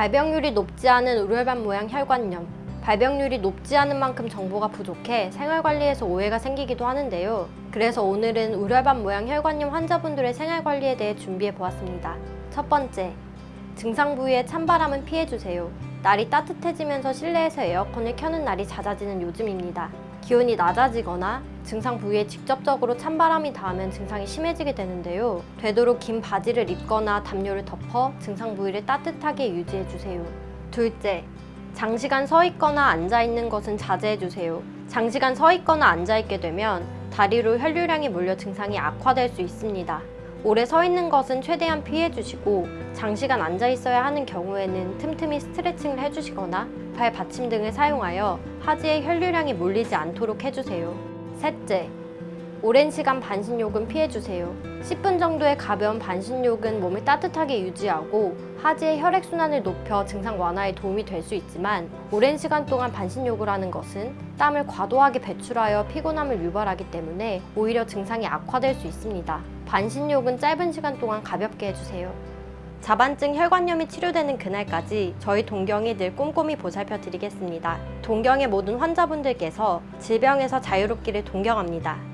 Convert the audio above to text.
발병률이 높지 않은 우열반 모양 혈관염 발병률이 높지 않은 만큼 정보가 부족해 생활관리에서 오해가 생기기도 하는데요. 그래서 오늘은 우열반 모양 혈관염 환자분들의 생활관리에 대해 준비해 보았습니다. 첫 번째, 증상 부위에 찬바람은 피해주세요. 날이 따뜻해지면서 실내에서 에어컨을 켜는 날이 잦아지는 요즘입니다. 기온이 낮아지거나 증상 부위에 직접적으로 찬바람이 닿으면 증상이 심해지게 되는데요. 되도록 긴 바지를 입거나 담요를 덮어 증상 부위를 따뜻하게 유지해주세요. 둘째, 장시간 서 있거나 앉아 있는 것은 자제해 주세요. 장시간 서 있거나 앉아 있게 되면 다리로 혈류량이 몰려 증상이 악화될 수 있습니다. 오래 서 있는 것은 최대한 피해 주시고 장시간 앉아 있어야 하는 경우에는 틈틈이 스트레칭을 해 주시거나 발 받침 등을 사용하여 하지에 혈류량이 몰리지 않도록 해 주세요. 셋째, 오랜 시간 반신욕은 피해주세요. 10분 정도의 가벼운 반신욕은 몸을 따뜻하게 유지하고 하지의 혈액순환을 높여 증상 완화에 도움이 될 수 있지만 오랜 시간 동안 반신욕을 하는 것은 땀을 과도하게 배출하여 피곤함을 유발하기 때문에 오히려 증상이 악화될 수 있습니다. 반신욕은 짧은 시간 동안 가볍게 해주세요. 자반증 혈관염이 치료되는 그날까지 저희 동경이 늘 꼼꼼히 보살펴 드리겠습니다. 동경의 모든 환자분들께서 질병에서 자유롭기를 동경합니다.